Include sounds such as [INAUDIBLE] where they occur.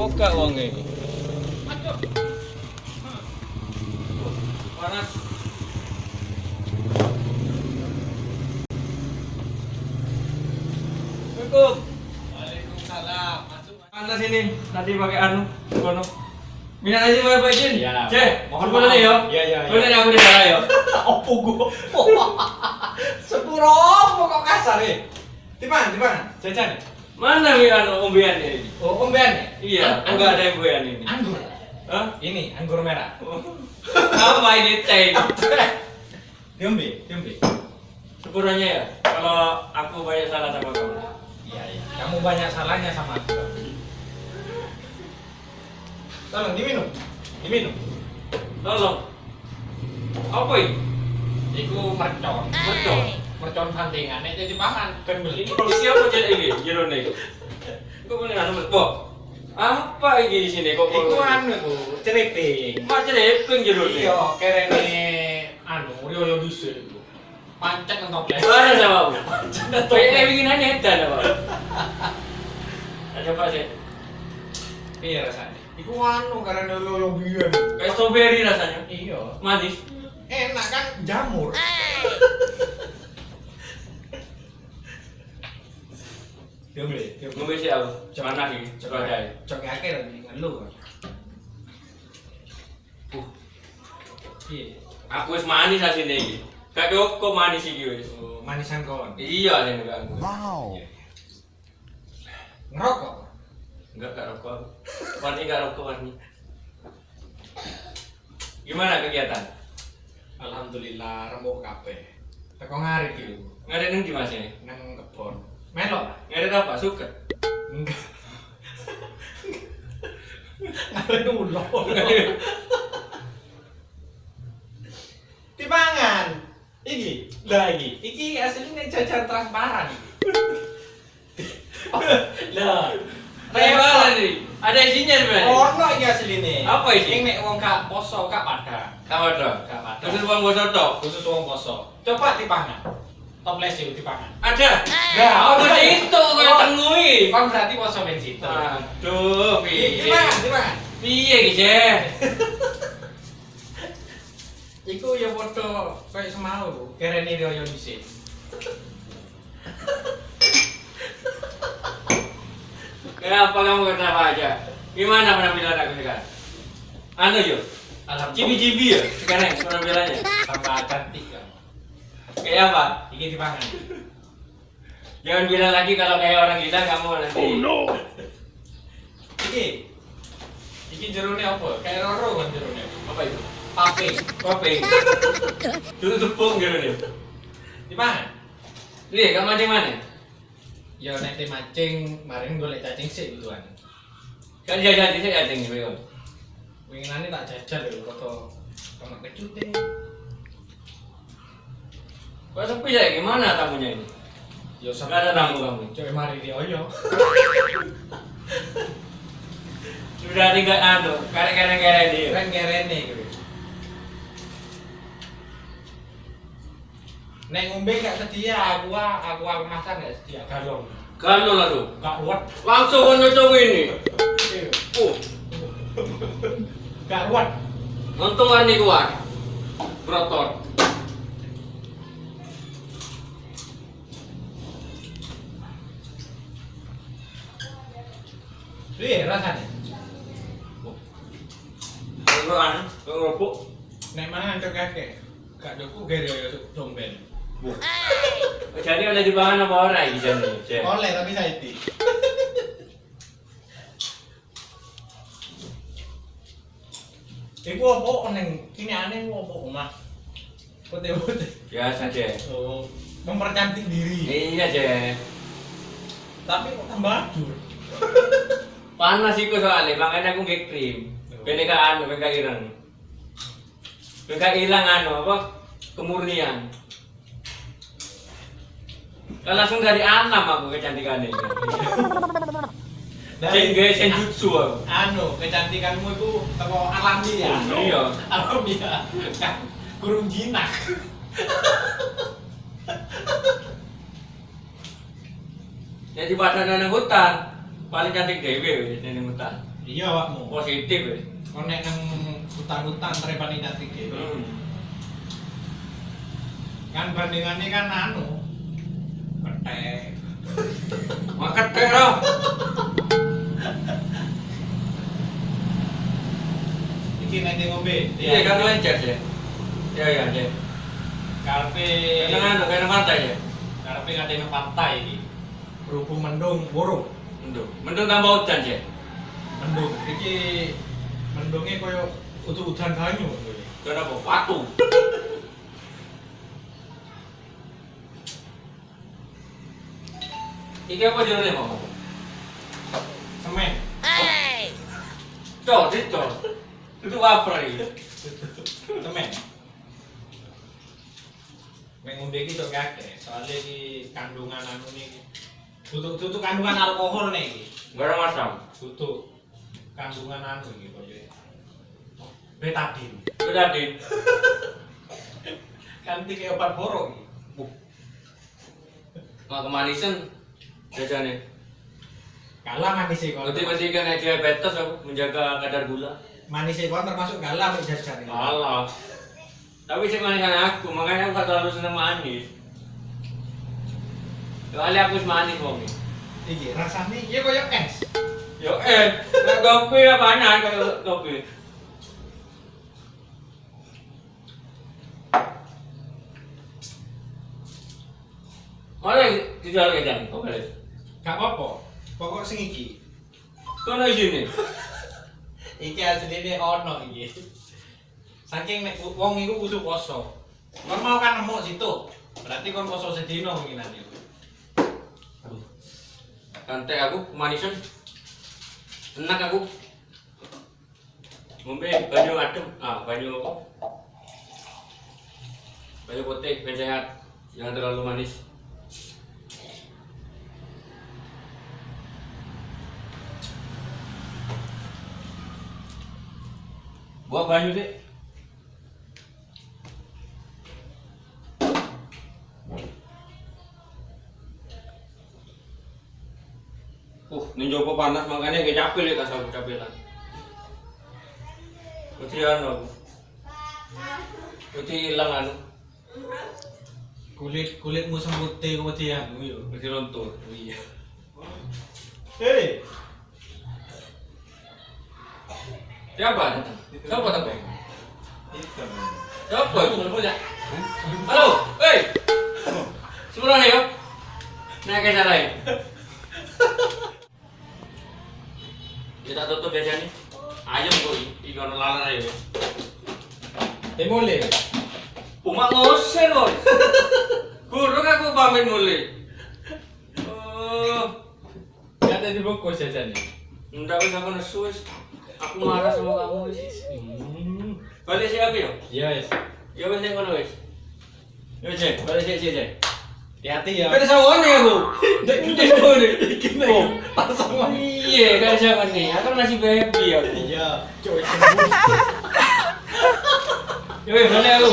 Apa gak wonge? Panas. Assalamualaikum. Waalaikumsalam. Masuk. Anda sini, nanti pakai anu, kono. Minat aja mau Pak Jin. Cek, Mohon mohon nih yo. maaf. Iya, iya. Boleh nih aku di sana yo. Opo gua. [LAUGHS] Sepuro kok kasar ya. Timan, timan. Jajan. Mana mi anu umbian ini? Oh, ombean ya? Iya, An- enggak ada yang umbian ini. Anggur. Hah? Ini anggur merah. [LAUGHS] Apa ini teh? Diombe, diombe. Sepuranya ya. Kalau aku banyak salah sama kamu. Iya, iya. Kamu banyak salahnya sama aku. Tolong diminum. Diminum. Tolong. Apa ini? Iku mercon. Mercon? Mercon santingan nek jadi pangan ben beli. Ini apa jadi ini? Jero nih. Kok boleh anu Bo? Apa ini di sini kok? Iku anu iku ceriping. Macam epeng jero nih. Iya, kerene anu riyo dhisik iku. Pancet nang toples. Sama bu? Pancet nang Kayak bikin aneh edan apa? Ada apa sih? Piye rasane? Iku anu karena riyo biyen. Kayak strawberry rasanya. Iya. Manis. Enak kan jamur. Diombe, diombe. Sih aku. Mana sih? Coba aja. Cok akeh lagi ngeluh. Uh, Piye? aku wis manis asine iki. Gak kok manis iki wis. Oh, manisan kon. Iya sing gak aku. Wow. Ngerokok. Enggak gak rokok. Warni gak rokok warni. Gimana kegiatan? Alhamdulillah rembuk kabeh. Teko ngarit iki. Ngarit nang di Mas ini? Nang kebon. Melok. lah. Ngarit apa? Suket. Enggak. Ngarit ulo. Timangan. Iki, lah iki. Iki aslinya jajan transparan. Lah, Rewalan nih. Ada isinya sebenarnya. ono iki asline. Apa isi? Sing nek wong gak poso gak padha. Kamu dong. Gak padha. Terus bang bosor tok. khusus wong poso. Coba dipangan. Toples itu dipangan. Ada. Gak, Apa ono. itu kau tengui? Kon berarti poso ben situ. Aduh, piye? Dipangan, dipangan. Piye iki, Cek? [LAUGHS] Iku ya padha kayak semau, kerene riyo dhisik. [LAUGHS] Kenapa kamu kenapa aja? Gimana penampilan aku sekarang? Anu yo, Alhamdulillah. cibi-cibi ya sekarang penampilannya. tambah cantik kan. Kayak apa? Iki dipangan. Jangan bilang lagi kalau kayak orang gila kamu nanti. Iki. Iki jerone apa? Kayak roro kan jerone. Apa itu? Pape. Kopi. Dulu tepung gitu nih. Dipangan. Lihat, kamu mancing mana? Ya te mancing, maring golek cacing sik duluan. Kan jajan itu cacing gitu. Winginane tak jajal lho kok tomat kecute. Kok sepi ya? Gimana tamunya ini? Ya Nggak ada tamu kamu? Coba mari rioyo. [LAUGHS] Sudah tinggal anu, karek-karek-karek dia. Kan kerene gitu. Nek ngombe gak sedia, aku aku aku masak gak sedia galon. Kalau lalu, Gak ruwet. langsung kau nyocok ini. Uh, Gak ruwet. untung kan kuat. Brotot. Piye rasane? Kalau kalau ngerupuk. Nek mangan cok kakek. Gak doku gere yo domben. Jadi oleh dibangun apa orang ini jadi? Cek. Oleh tapi saiki. Iku apa neng kini aneh iku apa omah? Putih-putih. Biasa cek. Oh, mempercantik diri. Iya cek. Tapi kok tambah ajur. Panas iku soalnya, makanya aku nggak krim. Bene ka anu, bene ka ireng. Bene ka ilang anu apa? Kemurnian. Kan langsung dari alam aku kecantikan ini. Sing gawe senjutsu aku. anu, kecantikanmu itu teko alami ya. Iya. Alami ya. Kurung jinak. Jadi pada nang hutan, paling cantik dewe wis nang hutan. Iya awakmu. Positif ya. Kau nek nang hutan-hutan ini nanti gitu. Hmm. Kan bandingannya kan anu. Petek. [LAUGHS] Makan tero. Iki nanti ngombe. Iya kan lancar ya. Iya iya iya. Karpe. Karena anu karena pantai ya. Karpe ngade nang pantai iki. Berhubung mendung buruk. Mendung. Mendung tambah hujan ya. Mendung. Iki mendungnya koyo utuh udan banyu. Kenapa? Patu. Iki apa jenenge mau? Semen. Cor, itu. Itu apa ini? Semen. Iki tok kakek, soalnya iki kandungan anu nih. Tutuk tutuk kandungan alkohol nih ada masam. Tutuk kandungan anu iki koyo. Betadin. Sudah di. Kan iki obat borok iki. Nggak kemanisan. Jajane. Kalah manis iki kon. Nanti masih kan diabetes aku menjaga kadar gula. Manis iki kon termasuk galah mek jajan iki. Alah. Tapi sih manisan aku, makanya aku gak terlalu seneng manis. Soalnya aku manis wong Iki rasane iya koyo es. Yo eh, nek kopi apa panas kayak kopi. Mana dijual ke jam? Kok balik? Gak apa-apa. Pokok sing iki. Kono isine. [LAUGHS] Iki asline ono iki. Saking nek wong iku kudu poso. Kon mau kan nemu situ. Berarti kon poso sedino mungkinan iku. Santai aku kemanisan. Enak aku. Ngombe banyu adem. Ah, banyu apa? Banyu putih, biar sehat. Jangan terlalu manis. Buat banyu sih. Joko panas makanya kayak capek ya kasar capek lah. Putri anu, putri hilang anu, Kulit kulitmu sembute kemudian yo. putri luntur. Iya. Hei, Siapa? Siapa tapi? itu. Siapa itu? Halo, hei, semua nih ya? Naik ke sana ya? [LAUGHS] Kita tutup biasa nih. Ayam kok ikan lalat aja. Temole. Umak ngosen kok. Guru aku pamit mulai. Oh, Gak ada di bungkus jajan nih. enggak bisa aku nesu. Aku marah sama kamu. Hmm. Balik siapa ya? Yes. Ya wis nek ngono wis. Ya wis, balik sik sik. Hati-hati ya. Kan sawane aku. Ndek ndek ngene. Iki Oh. pasangan. Iya, kan sawane. Aku masih baby aku. Iya, coy tembus. Ya wis, balik aku.